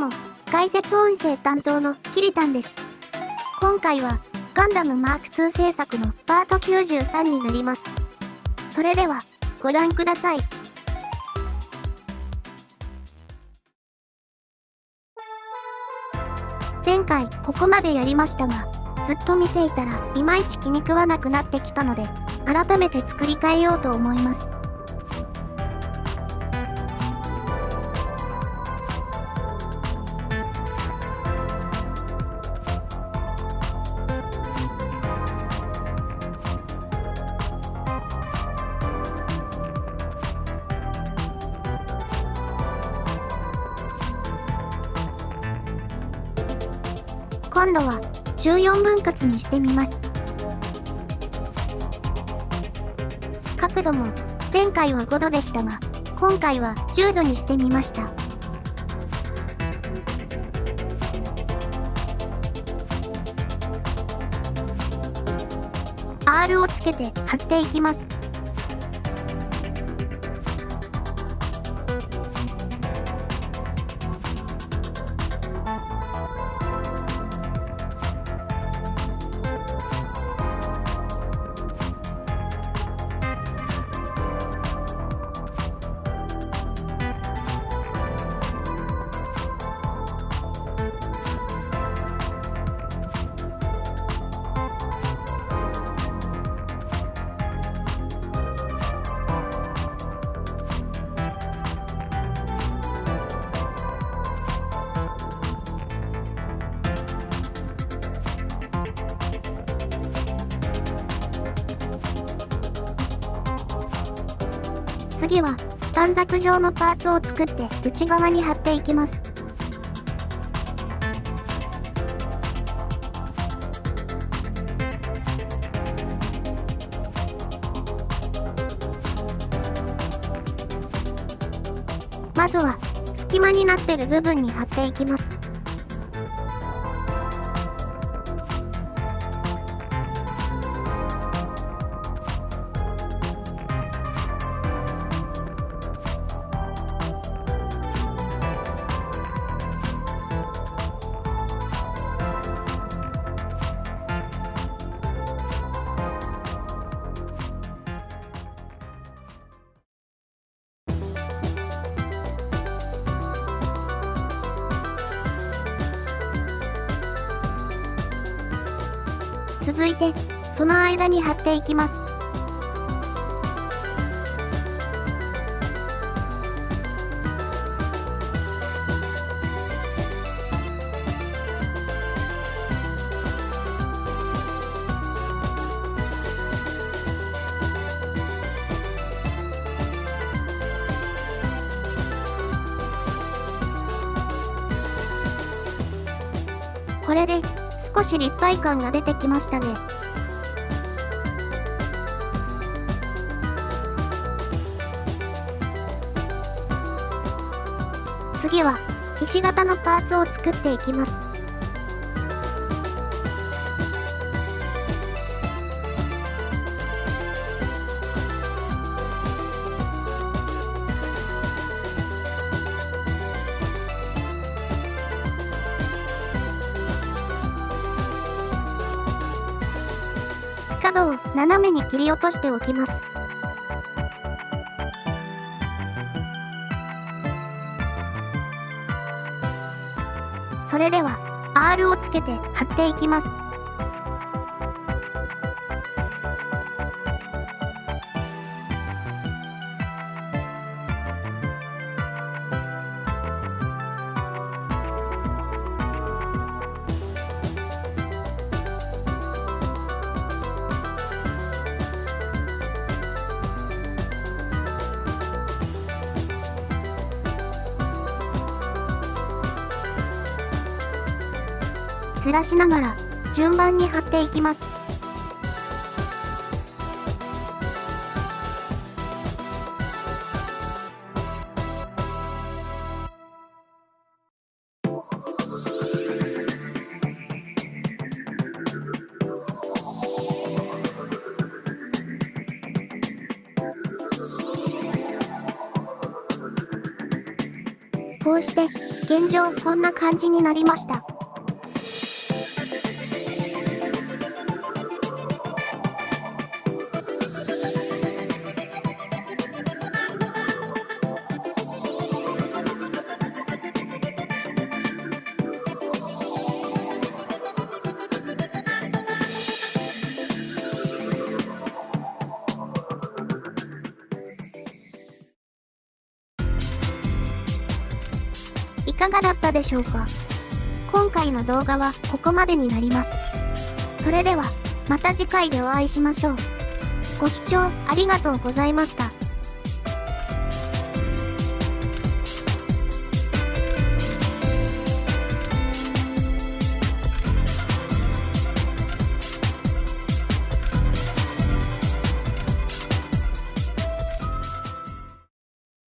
も、解説音声担当のキリタンです。今回は、ガンダムマーク2制作のパート93になります。それでは、ご覧ください。前回ここまでやりましたが、ずっと見ていたらいまいち気に食わなくなってきたので、改めて作り変えようと思います。今度は14分割にしてみます。角度も前回は5度でしたが、今回は10度にしてみました。R をつけて貼っていきます。次は短冊状のパーツを作って内側に貼っていきます。まずは隙間になってる部分に貼っていきます。続いて、その間に貼っていきます。これで少し立体感が出てきましたね。次は、ひし形のパーツを作っていきます。角を斜めに切り落としておきます。それでは R をつけて貼っていきます。ずらしながら順番に貼っていきます。こうして現状こんな感じになりました。いかがだったでしょうか？今回の動画はここまでになります。それでは、また次回でお会いしましょう。ご視聴ありがとうございました。